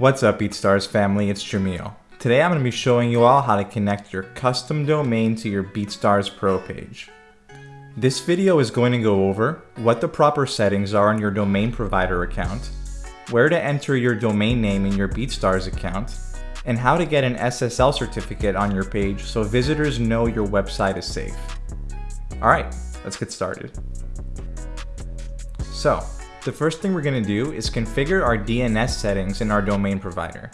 What's up BeatStars family, it's Jamil. Today I'm going to be showing you all how to connect your custom domain to your BeatStars Pro page. This video is going to go over what the proper settings are on your domain provider account, where to enter your domain name in your BeatStars account, and how to get an SSL certificate on your page so visitors know your website is safe. Alright, let's get started. So, the first thing we're going to do is configure our DNS settings in our domain provider.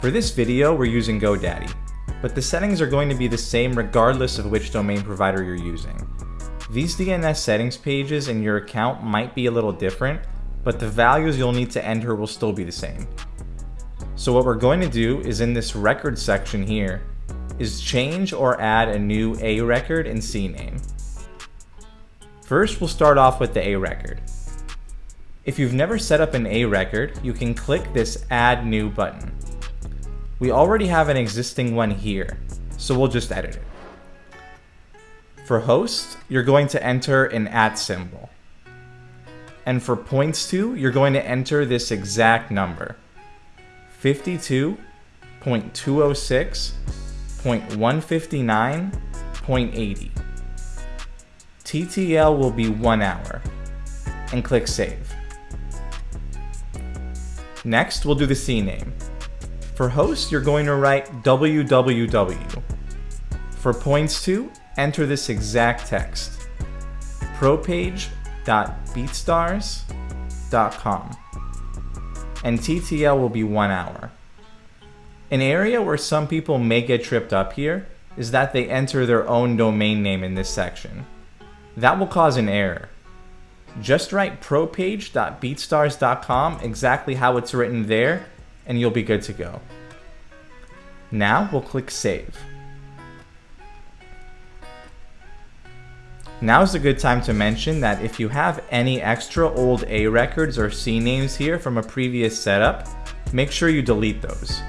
For this video, we're using GoDaddy, but the settings are going to be the same regardless of which domain provider you're using. These DNS settings pages in your account might be a little different, but the values you'll need to enter will still be the same. So what we're going to do is in this record section here, is change or add a new A record and CNAME. First, we'll start off with the A record. If you've never set up an A record, you can click this Add New button. We already have an existing one here, so we'll just edit it. For host, you're going to enter an at symbol. And for points to, you're going to enter this exact number. 52.206.159.80. TTL will be one hour. And click save. Next, we'll do the CNAME. For host, you're going to write www. For points to, enter this exact text. propage.beatstars.com. And TTL will be one hour. An area where some people may get tripped up here is that they enter their own domain name in this section. That will cause an error. Just write propage.beatstars.com exactly how it's written there, and you'll be good to go. Now we'll click Save. Now is a good time to mention that if you have any extra old A records or CNAMEs here from a previous setup, make sure you delete those.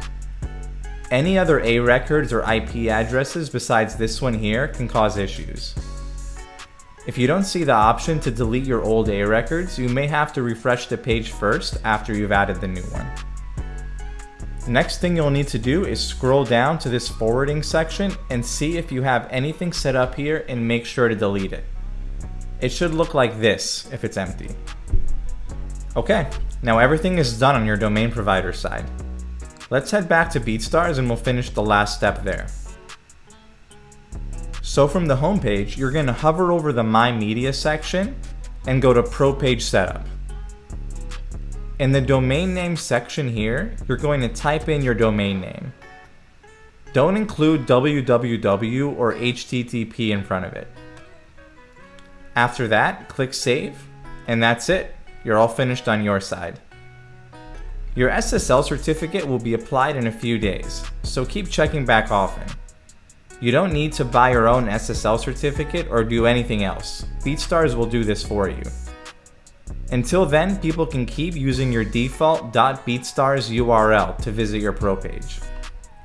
Any other A records or IP addresses besides this one here can cause issues. If you don't see the option to delete your old A records, you may have to refresh the page first after you've added the new one. Next thing you'll need to do is scroll down to this forwarding section and see if you have anything set up here and make sure to delete it. It should look like this if it's empty. Okay, now everything is done on your domain provider side. Let's head back to BeatStars and we'll finish the last step there. So from the home page, you're going to hover over the My Media section and go to Pro Page Setup. In the domain name section here, you're going to type in your domain name. Don't include www or http in front of it. After that, click Save, and that's it. You're all finished on your side. Your SSL certificate will be applied in a few days, so keep checking back often. You don't need to buy your own SSL certificate or do anything else. BeatStars will do this for you. Until then, people can keep using your default .beatstars URL to visit your pro page.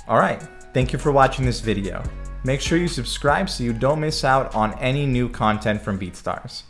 Alright, thank you for watching this video. Make sure you subscribe so you don't miss out on any new content from BeatStars.